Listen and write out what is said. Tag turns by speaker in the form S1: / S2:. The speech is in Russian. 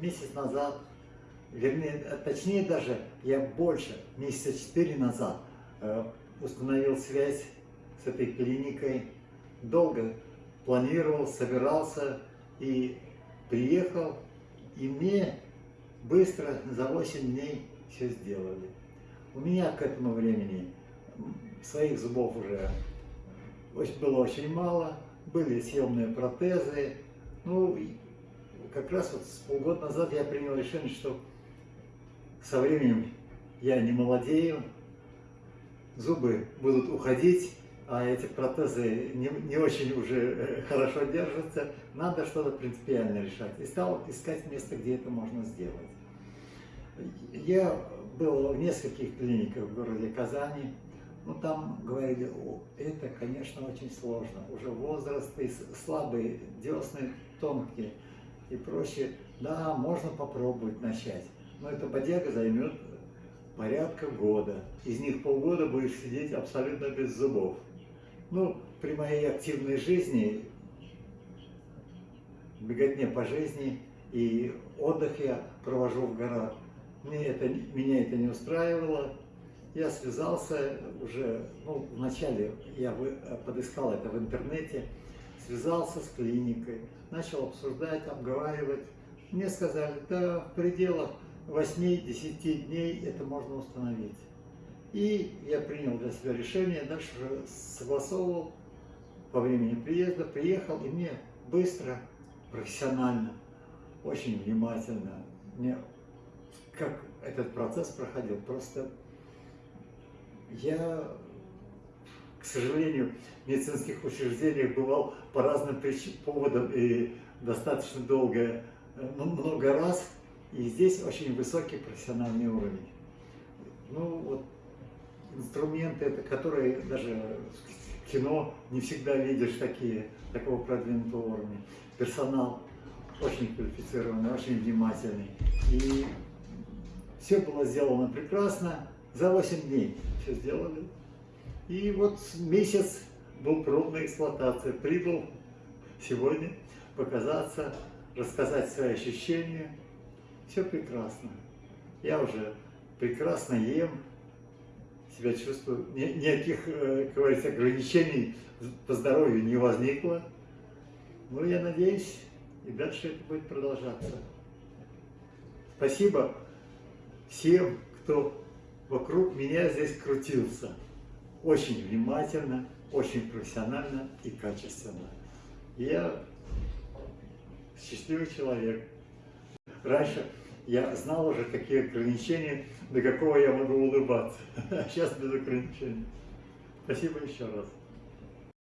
S1: месяц назад, вернее, а точнее даже, я больше, месяца четыре назад э, установил связь с этой клиникой. Долго планировал, собирался и приехал, и мне быстро за 8 дней все сделали. У меня к этому времени своих зубов уже было очень мало, были съемные протезы. Ну, как раз вот полгода назад я принял решение, что со временем я не молодею, зубы будут уходить, а эти протезы не, не очень уже э, хорошо держатся, надо что-то принципиально решать. И стал искать место, где это можно сделать. Я был в нескольких клиниках в городе Казани, ну там говорили, о, это, конечно, очень сложно, уже возраст, и слабые десны, тонкие и прочее. Да, можно попробовать начать, но эта бодяга займет порядка года. Из них полгода будешь сидеть абсолютно без зубов. Ну, при моей активной жизни, беготне по жизни и отдых я провожу в горах, мне это, меня это не устраивало. Я связался уже, ну, вначале я подыскал это в интернете, связался с клиникой, начал обсуждать, обговаривать. Мне сказали, да, в пределах 8-10 дней это можно установить. И я принял для себя решение, дальше уже согласовывал по времени приезда, приехал, и мне быстро, профессионально, очень внимательно, мне как этот процесс проходил, просто я, к сожалению, в медицинских учреждениях бывал по разным поводам и достаточно долго, э, много раз, и здесь очень высокий профессиональный уровень. Ну, вот инструменты, которые даже в кино не всегда видишь такие, такого продвинутого уровня. Персонал очень квалифицированный, очень внимательный. И все было сделано прекрасно. За 8 дней все сделали. И вот месяц был пробная эксплуатация. Прибыл сегодня показаться, рассказать свои ощущения. Все прекрасно. Я уже прекрасно ем, себя чувствую. Ни, никаких, э, как говорится, ограничений по здоровью не возникло. Ну, я надеюсь, и дальше это будет продолжаться. Спасибо всем, кто вокруг меня здесь крутился. Очень внимательно, очень профессионально и качественно. Я счастливый человек. Раньше я знал уже, какие ограничения, до какого я могу улыбаться. А сейчас без ограничений. Спасибо еще раз.